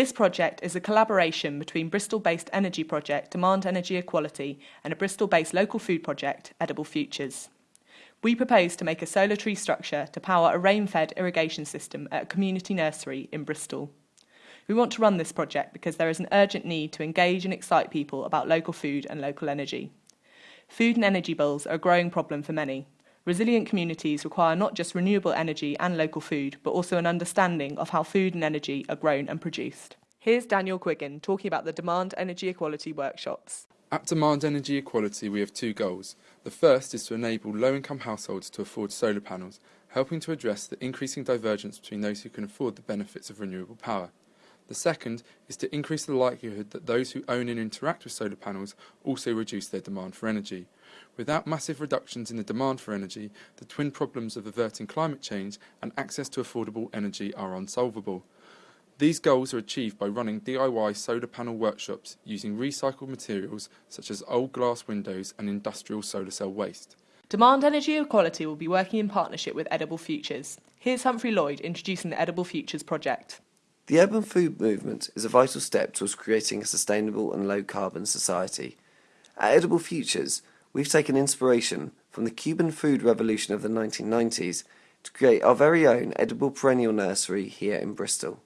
This project is a collaboration between Bristol-based energy project Demand Energy Equality and a Bristol-based local food project, Edible Futures. We propose to make a solar tree structure to power a rain-fed irrigation system at a community nursery in Bristol. We want to run this project because there is an urgent need to engage and excite people about local food and local energy. Food and energy bills are a growing problem for many. Resilient communities require not just renewable energy and local food, but also an understanding of how food and energy are grown and produced. Here's Daniel Quiggin talking about the Demand Energy Equality workshops. At Demand Energy Equality, we have two goals. The first is to enable low income households to afford solar panels, helping to address the increasing divergence between those who can afford the benefits of renewable power. The second is to increase the likelihood that those who own and interact with solar panels also reduce their demand for energy. Without massive reductions in the demand for energy, the twin problems of averting climate change and access to affordable energy are unsolvable. These goals are achieved by running DIY solar panel workshops using recycled materials such as old glass windows and industrial solar cell waste. Demand Energy Equality will be working in partnership with Edible Futures. Here's Humphrey Lloyd introducing the Edible Futures project. The urban food movement is a vital step towards creating a sustainable and low carbon society. At Edible Futures, we've taken inspiration from the Cuban food revolution of the 1990s to create our very own edible perennial nursery here in Bristol.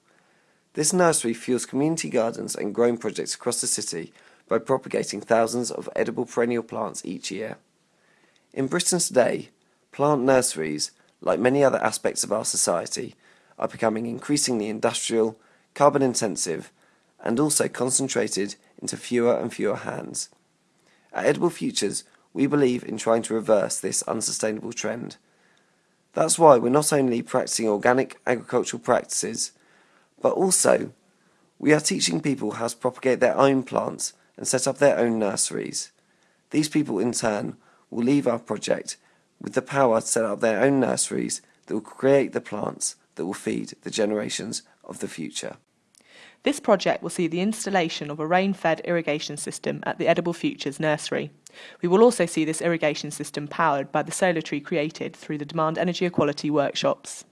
This nursery fuels community gardens and growing projects across the city by propagating thousands of edible perennial plants each year. In Britain today, plant nurseries, like many other aspects of our society, are becoming increasingly industrial, carbon intensive, and also concentrated into fewer and fewer hands. At Edible Futures, we believe in trying to reverse this unsustainable trend. That's why we're not only practicing organic agricultural practices, but also we are teaching people how to propagate their own plants and set up their own nurseries. These people, in turn, will leave our project with the power to set up their own nurseries that will create the plants that will feed the generations of the future. This project will see the installation of a rain-fed irrigation system at the Edible Futures nursery. We will also see this irrigation system powered by the solar tree created through the Demand Energy Equality workshops.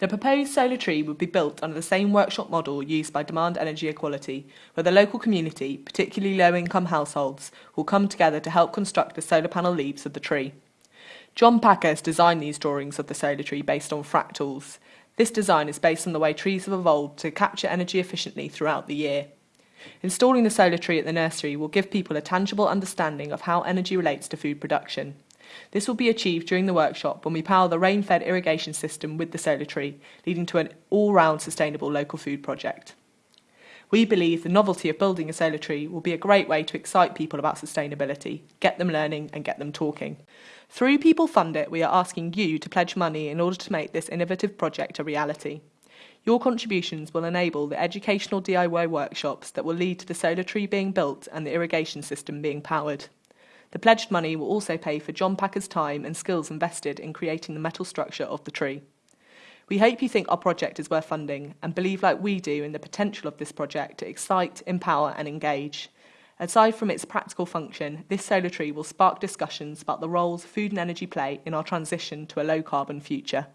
The proposed solar tree would be built under the same workshop model used by Demand Energy Equality, where the local community, particularly low-income households, will come together to help construct the solar panel leaves of the tree. John Packer has designed these drawings of the solar tree based on fractals. This design is based on the way trees have evolved to capture energy efficiently throughout the year. Installing the solar tree at the nursery will give people a tangible understanding of how energy relates to food production. This will be achieved during the workshop when we power the rain-fed irrigation system with the solar tree, leading to an all-round sustainable local food project. We believe the novelty of building a solar tree will be a great way to excite people about sustainability, get them learning and get them talking. Through People Fund It, we are asking you to pledge money in order to make this innovative project a reality. Your contributions will enable the educational DIY workshops that will lead to the solar tree being built and the irrigation system being powered. The pledged money will also pay for John Packer's time and skills invested in creating the metal structure of the tree. We hope you think our project is worth funding and believe like we do in the potential of this project to excite, empower and engage. Aside from its practical function, this solar tree will spark discussions about the roles food and energy play in our transition to a low carbon future.